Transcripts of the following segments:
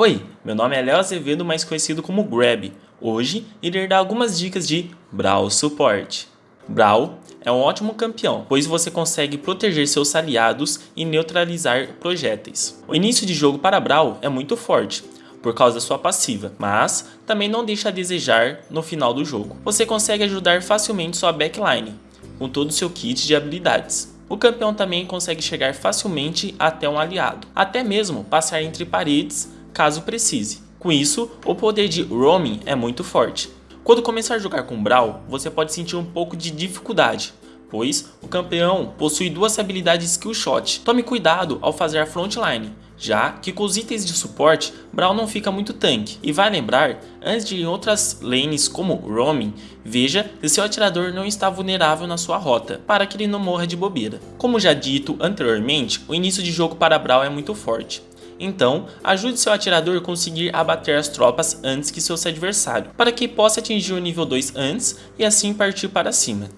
Oi, meu nome é Léo Azevedo, mais conhecido como Grab. Hoje irei dar algumas dicas de Brawl Support. Brawl é um ótimo campeão, pois você consegue proteger seus aliados e neutralizar projéteis. O início de jogo para Brawl é muito forte, por causa da sua passiva, mas também não deixa a desejar no final do jogo. Você consegue ajudar facilmente sua backline, com todo o seu kit de habilidades. O campeão também consegue chegar facilmente até um aliado, até mesmo passar entre paredes caso precise. Com isso, o poder de roaming é muito forte. Quando começar a jogar com Brawl, você pode sentir um pouco de dificuldade, pois o campeão possui duas habilidades Skill Shot. Tome cuidado ao fazer a frontline, já que com os itens de suporte, Brawl não fica muito tanque. E vai lembrar, antes de ir em outras lanes como Roaming, veja se seu atirador não está vulnerável na sua rota, para que ele não morra de bobeira. Como já dito anteriormente, o início de jogo para Brawl é muito forte. Então, ajude seu atirador a conseguir abater as tropas antes que seu adversário, para que possa atingir o nível 2 antes e assim partir para cima.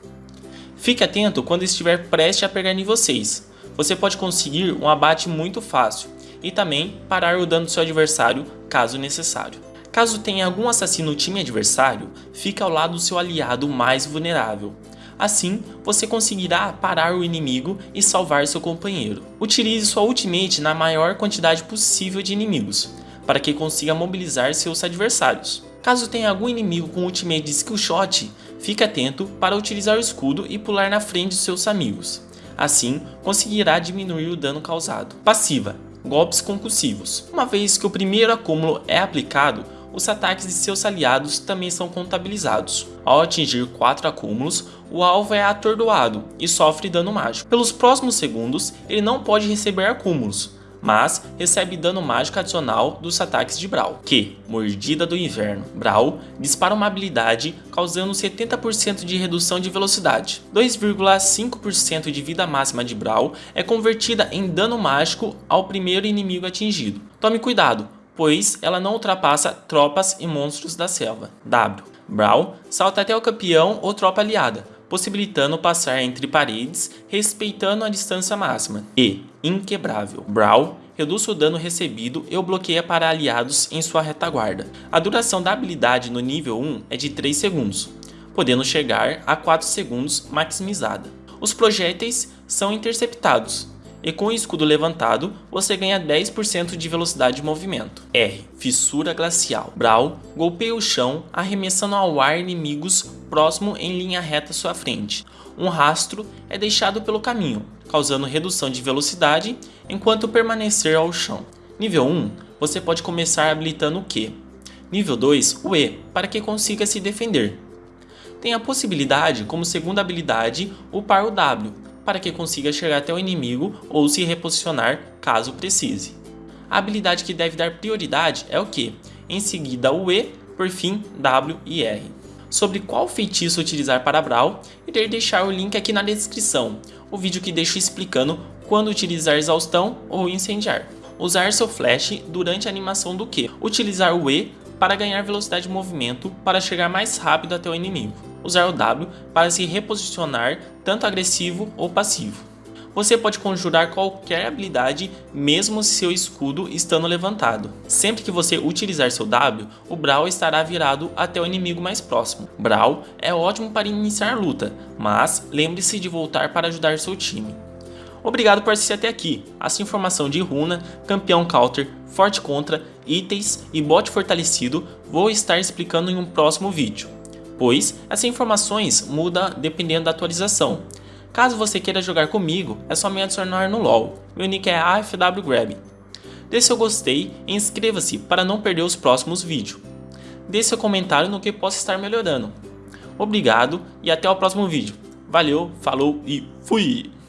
Fique atento quando estiver prestes a pegar nível 6. Você pode conseguir um abate muito fácil e também parar o dano do seu adversário caso necessário. Caso tenha algum assassino no time adversário, fique ao lado do seu aliado mais vulnerável. Assim, você conseguirá parar o inimigo e salvar seu companheiro. Utilize sua ultimate na maior quantidade possível de inimigos, para que consiga mobilizar seus adversários. Caso tenha algum inimigo com ultimate de skill shot, fique atento para utilizar o escudo e pular na frente de seus amigos. Assim, conseguirá diminuir o dano causado. Passiva Golpes concussivos. Uma vez que o primeiro acúmulo é aplicado, os ataques de seus aliados também são contabilizados. Ao atingir 4 acúmulos, o alvo é atordoado e sofre dano mágico. Pelos próximos segundos, ele não pode receber acúmulos, mas recebe dano mágico adicional dos ataques de Brawl, que, Mordida do Inverno, Brawl dispara uma habilidade causando 70% de redução de velocidade. 2,5% de vida máxima de Brawl é convertida em dano mágico ao primeiro inimigo atingido. Tome cuidado, pois ela não ultrapassa tropas e monstros da selva. W. Brawl salta até o campeão ou tropa aliada, possibilitando passar entre paredes, respeitando a distância máxima. E, inquebrável, Brawl reduz o dano recebido e o bloqueia para aliados em sua retaguarda. A duração da habilidade no nível 1 é de 3 segundos, podendo chegar a 4 segundos maximizada. Os projéteis são interceptados, e com o escudo levantado, você ganha 10% de velocidade de movimento. R. Fissura Glacial. Brawl golpeia o chão, arremessando ao ar inimigos próximo em linha reta à sua frente. Um rastro é deixado pelo caminho, causando redução de velocidade enquanto permanecer ao chão. Nível 1, você pode começar habilitando o Q. Nível 2, o E, para que consiga se defender. Tem a possibilidade, como segunda habilidade, upar o W, para que consiga chegar até o inimigo ou se reposicionar caso precise. A habilidade que deve dar prioridade é o Q, em seguida o E, por fim W e R. Sobre qual feitiço utilizar para Brawl, irei deixar o link aqui na descrição, o vídeo que deixo explicando quando utilizar exaustão ou incendiar. Usar seu flash durante a animação do Q. Utilizar o E para ganhar velocidade de movimento para chegar mais rápido até o inimigo usar o W para se reposicionar tanto agressivo ou passivo. Você pode conjurar qualquer habilidade mesmo seu escudo estando levantado. Sempre que você utilizar seu W, o Brawl estará virado até o inimigo mais próximo. Brawl é ótimo para iniciar luta, mas lembre-se de voltar para ajudar seu time. Obrigado por assistir até aqui. Essa informação de runa, campeão counter, forte contra, itens e bot fortalecido vou estar explicando em um próximo vídeo pois essas informações mudam dependendo da atualização. Caso você queira jogar comigo, é só me adicionar no LoL, meu nick é AFWGrab. Dê seu gostei e inscreva-se para não perder os próximos vídeos. Dê seu comentário no que possa estar melhorando. Obrigado e até o próximo vídeo. Valeu, falou e fui!